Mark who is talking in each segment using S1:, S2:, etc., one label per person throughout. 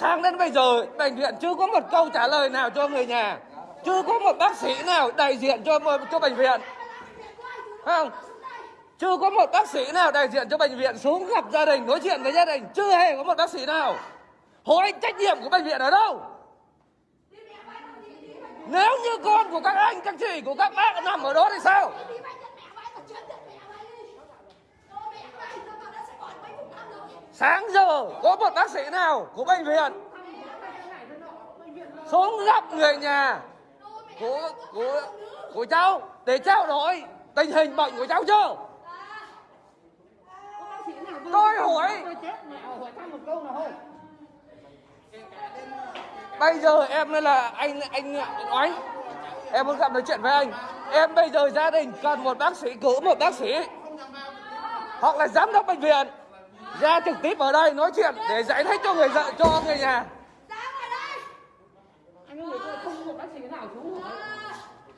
S1: sáng đến bây giờ, bệnh viện chưa có một câu trả lời nào cho người nhà. Chưa có một bác sĩ nào đại diện cho cho bệnh viện. Không? Chưa có một bác sĩ nào đại diện cho bệnh viện xuống gặp gia đình, nói chuyện với gia đình. Chưa hề có một bác sĩ nào hỏi trách nhiệm của bệnh viện ở đâu. Nếu như con của các anh, các chị, của các bác nằm ở đó thì sao? Sáng giờ, có một bác sĩ nào của bệnh viện? Xuống gặp người nhà của của của cháu để trao đổi tình hình bệnh của cháu chưa? Tôi hỏi. Bây giờ em đây là anh anh nói em muốn gặp nói chuyện với anh. Em bây giờ gia đình cần một bác sĩ cứu một bác sĩ. Hoặc là giám đốc bệnh viện ra trực tiếp ở đây nói chuyện để giải thích cho người vợ cho người nhà.
S2: Anh ơi không có bác sĩ nào xuống rồi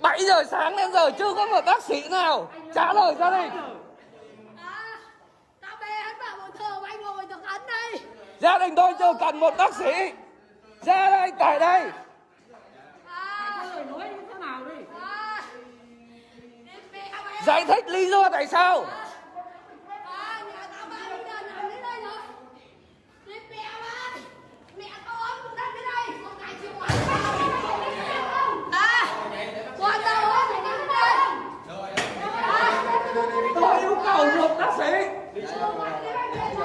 S1: 7 giờ sáng đến giờ chưa có một bác sĩ nào trả lời gia đình gia đình tôi chưa cần một bác sĩ. Ra đây tại đây.
S2: Thôi nói như thế nào đi?
S1: Giải thích lý do tại sao một bác sĩ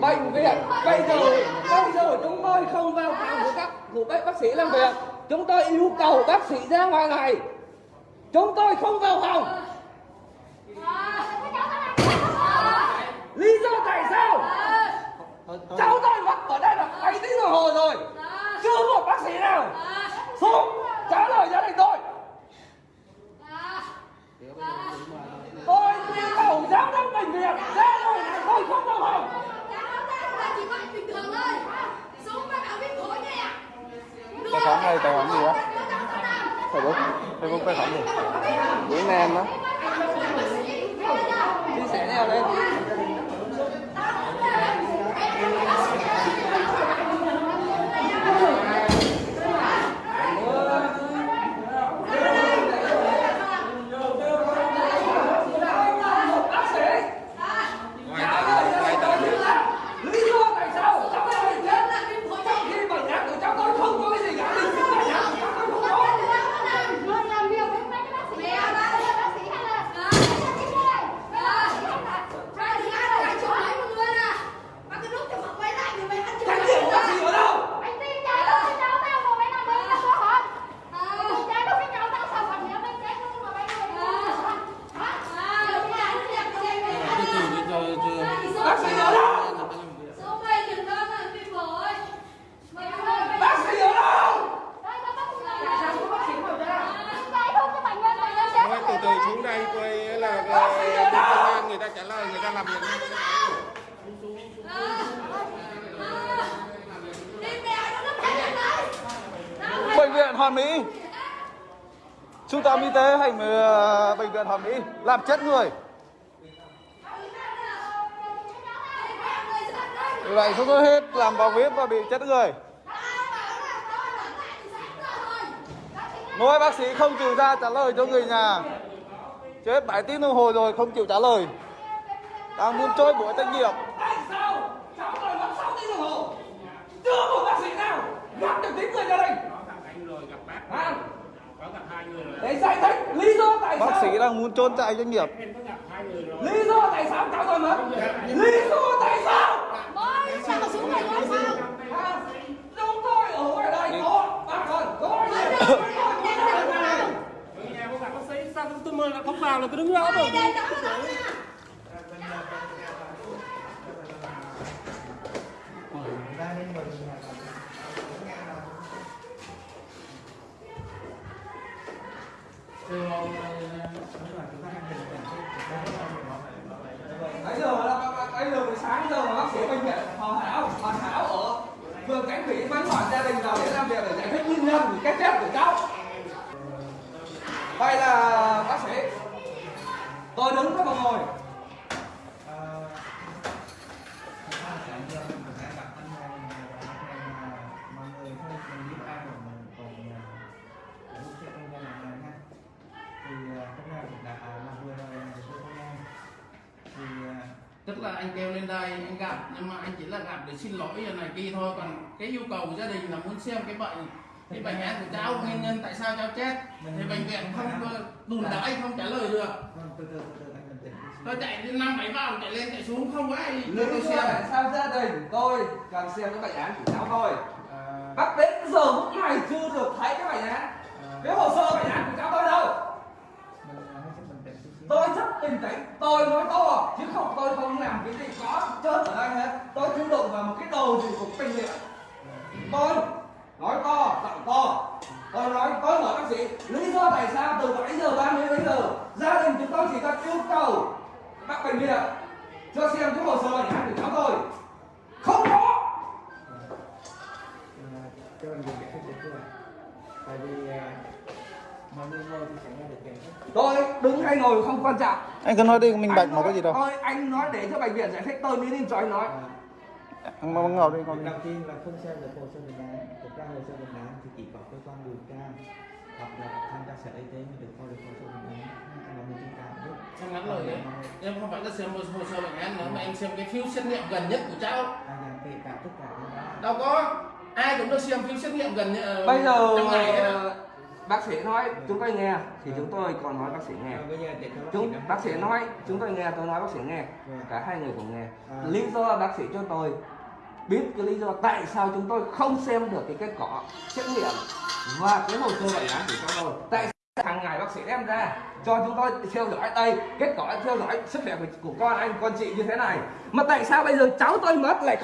S1: bệnh viện bây giờ bây giờ chúng tôi không vào phòng của các của các bác sĩ làm việc. Chúng tôi yêu cầu bác sĩ ra ngoài này. Chúng tôi không vào phòng. Lý do tại sao? Cháu tôi mất ở đây là mấy tiếng đồng hồ rồi. bác sĩ nào xuống trả lời gia đình tôi. Tôi yêu cầu giám đốc bệnh viện ra rồi này tôi không vào phòng
S3: tài khoản đây tài khoản gì đó facebook facebook tài khoản gì? Nguyễn Nam đó
S1: chia sẻ nhau lên bác sĩ lý do tại sao cháu lại bệnh viện trong khi bệnh nhân của cháu tôi không có cái gì cả lý do tại sao cháu tôi không có trách nhiệm của bác sĩ ở đâu bác sĩ ở đâu bác sĩ ở đâu
S3: Thôi từ từ xuống đây coi là ờ, bên công an người ta đang làm việc
S1: bệnh viện Hoàn Mỹ.
S3: Trung tâm y tế hành ờ, bệnh viện Hoàn mỹ làm chết người. Vì vậy chúng tôi hết, làm vào viết và bị chết người. Nói bác sĩ không chịu ra trả lời cho người nhà. Chết 7 tiếng đồng hồ rồi không chịu trả lời đang muốn trôi buổi trách nhiệm.
S1: Tại sao cháu tôi mất 6 tiếng đồng hồ chưa một bác sĩ nào gặp được tiếng người gia đình
S2: có gặp anh rồi gặp bác
S1: à,
S2: có gặp hai người rồi
S1: để giải thích lý do tại
S3: bác
S1: sao
S3: sĩ đang muốn trốn chạy doanh nghiệp.
S2: Em có gặp hai người rồi
S1: lý do tại sao cháu tôi mất? Lý do tại sao?
S4: Ôi, sao mà xuống này nói sao?
S1: à, chúng tôi ở ngoài đây có bác có
S2: có gặp bác sĩ sao tôi mời là không vào là tôi đứng đó rồi
S4: ấy
S1: bây giờ là bây giờ buổi sáng giờ mà bác sĩ bệnh viện hoàn Hảo hoàn Hảo ở phường Cánh Thủy vẫn gọi gia đình vào để làm việc để giải thích nguyên nhân cái chết của cháu đây là bác sĩ tôi đứng các bạn ngồi
S5: tức là anh kêu lên đây anh gặp nhưng mà anh chỉ là gặp để xin lỗi này kia thôi. Còn cái yêu cầu của gia đình là muốn xem cái bệnh cái bệnh án của cháu nguyên nhân tại sao cháu chết. Thì bệnh viện không có đùn đẩy không trả lời được. Tôi chạy đến năm bảy vòng chạy lên chạy xuống không có ai đưa tôi xem.
S1: tại sao gia đình tôi cần xem cái bệnh án của cháu tôi bác đến giờ phút này chưa được thấy cái bệnh án. Cái hồ sơ bệnh án của cháu tôi đâu tôi rất bình tĩnh tôi nói to chứ không tôi không làm cái gì có chết ở đây hết. Tôi chưa đụng vào một cái đồ gì của bệnh viện tôi nói to giọng to. Tôi nói tôi hỏi bác sĩ lý do tại sao từ 7 giờ 30 đến giờ gia đình chúng tôi chỉ cần yêu cầu bác bệnh viện cho xem cái hồ sơ bệnh án của cháu tôi không có.
S6: Cho anh tại vì à, người ngồi thì sẽ nghe được
S1: tôi đứng hay ngồi không quan trọng.
S3: Anh cứ nói đi minh bạch
S1: Anh
S3: mà có gì đâu.
S1: Thôi anh nói để cho bệnh viện giải thích tôi mới đi cho anh nói
S3: anh mau ngồi đi đi.
S6: Đầu tiên là không xem được hồ sơ bệnh án. Thực ra hồ sơ bệnh án thì chỉ có cơ quan điều tra hoặc là thanh tra sở y tế mới được coi được hồ sơ bệnh án. Là mình cảm biết
S5: Em ngắn lời đấy. Em không phải là xem hồ sơ bệnh án nữa mà em xem cái phiếu xét nghiệm gần nhất của cháu.
S6: À là kể cả tất cả
S5: đâu có. Ai cũng được xem phiếu xét nghiệm gần nhất
S1: bây giờ bác sĩ nói chúng tôi nghe thì chúng tôi còn nói bác sĩ nghe.
S6: Sĩ
S1: chúng bác sĩ nói chúng tôi nghe tôi nói bác sĩ nghe.
S6: Vâng.
S1: cả hai người cùng nghe.
S6: À.
S1: lý do bác sĩ cho tôi biết cái lý do tại sao chúng tôi không xem được cái kết quả xét nghiệm và cái hồ sơ bệnh án của chúng tôi. Tại hàng ngày bác sĩ đem ra cho chúng tôi theo dõi đây kết quả theo dõi sức khỏe của, của con anh con chị như thế này? Mà tại sao bây giờ cháu tôi mất lại